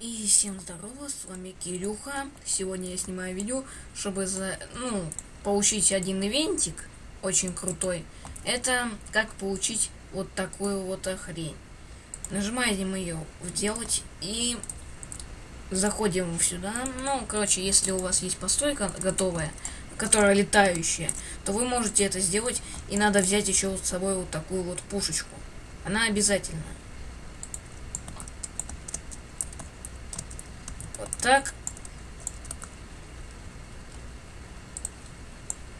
И всем здорово, с вами Кирюха. Сегодня я снимаю видео, чтобы за, ну, получить один ивентик, очень крутой. Это как получить вот такую вот хрень. Нажимаем ее «Делать» и заходим сюда. Ну, короче, если у вас есть постройка готовая, которая летающая, то вы можете это сделать, и надо взять еще с собой вот такую вот пушечку. Она обязательно. Так.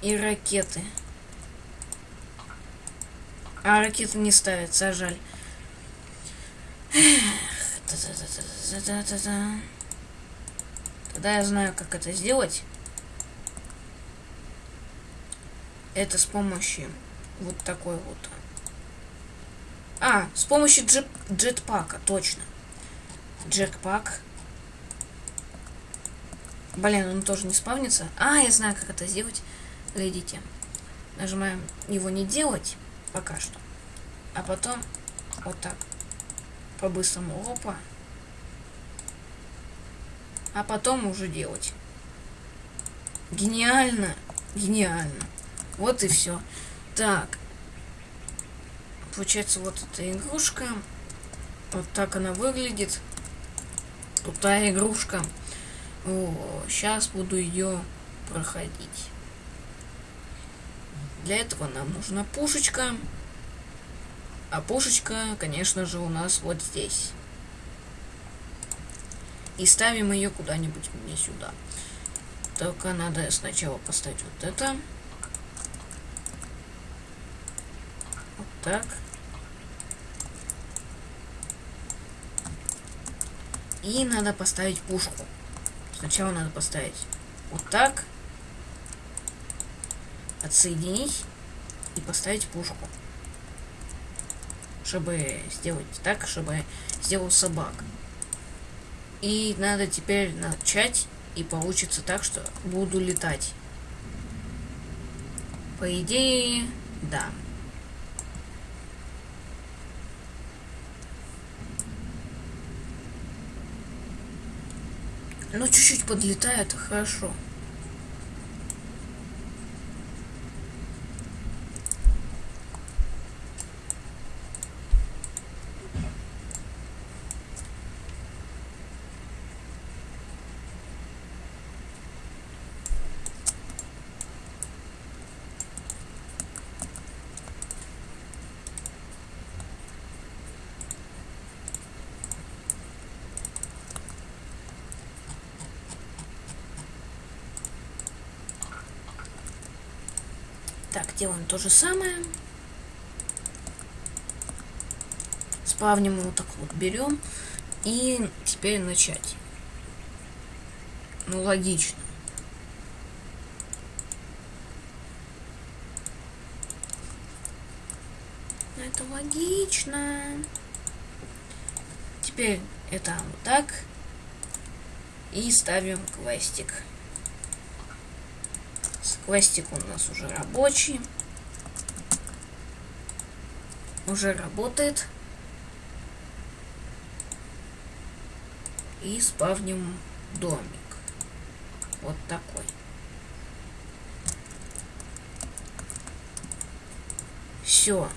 И ракеты. А ракеты не ставятся, а жаль. Тогда я знаю, как это сделать. Это с помощью вот такой вот. А, с помощью джет, джетпака, точно. Джетпак. Блин, он тоже не спавнится. А, я знаю, как это сделать. Глядите. Нажимаем его не делать пока что. А потом вот так. По-быстрому. Опа. А потом уже делать. Гениально. Гениально. Вот и все. Так. Получается, вот эта игрушка. Вот так она выглядит. Крутая игрушка. О, сейчас буду ее проходить. Для этого нам нужна пушечка. А пушечка, конечно же, у нас вот здесь. И ставим ее куда-нибудь мне сюда. Только надо сначала поставить вот это. так. И надо поставить пушку. Сначала надо поставить вот так. Отсоединить и поставить пушку. Чтобы сделать так, чтобы сделал собак. И надо теперь начать, и получится так, что буду летать. По идее, да. Ну, чуть-чуть подлетает, хорошо. Так, делаем то же самое. Спавним вот так вот берем. И теперь начать. Ну, логично. Ну, это логично. Теперь это вот так. И ставим квестик. Квестик у нас уже рабочий. Уже работает. И спавним домик. Вот такой. Все.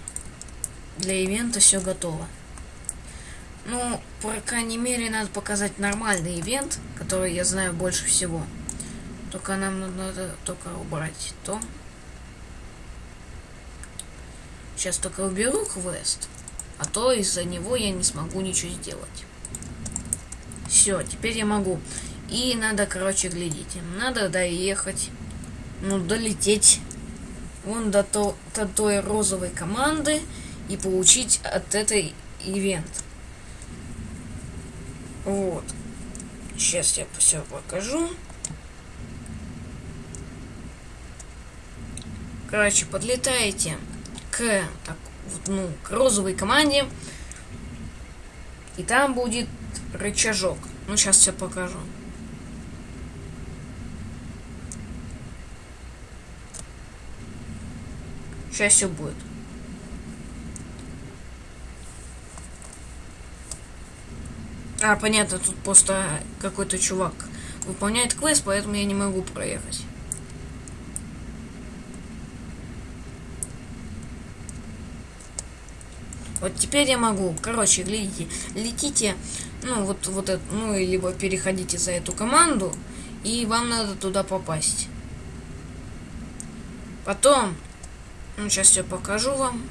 Для ивента все готово. Ну, по крайней мере, надо показать нормальный ивент, который я знаю больше всего. Только нам надо только убрать то. Сейчас только уберу квест. А то из-за него я не смогу ничего сделать. Все, теперь я могу. И надо, короче, глядите. Надо доехать. Ну, долететь. Вон до, то, до той розовой команды. И получить от этой ивент. Вот. Сейчас я все покажу. Короче, подлетаете к, так, ну, к розовой команде. И там будет рычажок. Ну, сейчас все покажу. Сейчас все будет. А, понятно, тут просто какой-то чувак выполняет квест, поэтому я не могу проехать. Вот теперь я могу. Короче, глядите, летите, ну, вот, вот это, ну, либо переходите за эту команду, и вам надо туда попасть. Потом, ну, сейчас я покажу вам.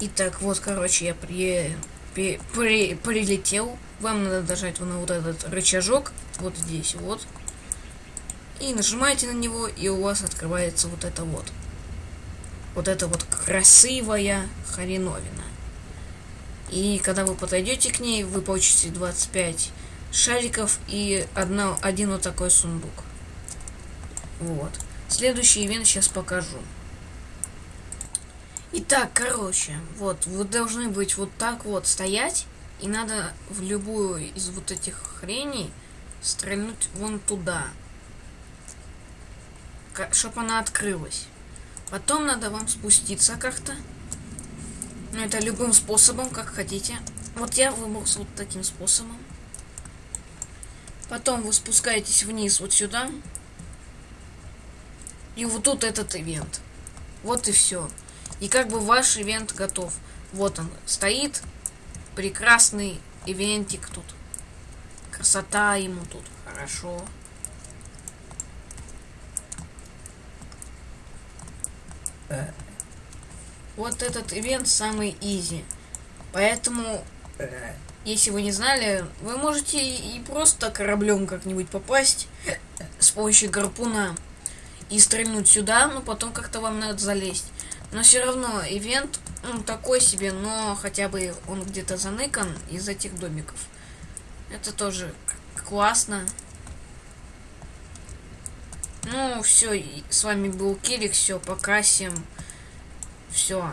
Итак, вот, короче, я при, при, при, прилетел. Вам надо нажать на вот этот рычажок, вот здесь, вот. И нажимаете на него, и у вас открывается вот это вот. Вот это вот красивая хреновина. И когда вы подойдете к ней, вы получите 25 шариков и одна, один вот такой сундук. Вот. Следующий ивент сейчас покажу. Итак, короче, вот, вы должны быть вот так вот стоять, и надо в любую из вот этих хреней стрельнуть вон туда, чтобы она открылась. Потом надо вам спуститься как-то. Ну, это любым способом, как хотите. Вот я выбрал вот таким способом. Потом вы спускаетесь вниз вот сюда. И вот тут этот ивент. Вот и все. И как бы ваш ивент готов. Вот он стоит. Прекрасный ивентик тут. Красота ему тут. Хорошо. Вот этот ивент самый изи. Поэтому, если вы не знали, вы можете и просто кораблем как-нибудь попасть с помощью гарпуна и стрельнуть сюда, но потом как-то вам надо залезть. Но все равно ивент ну, такой себе, но хотя бы он где-то заныкан из этих домиков. Это тоже классно. Ну, все, с вами был Кирик, все, пока всем. Все.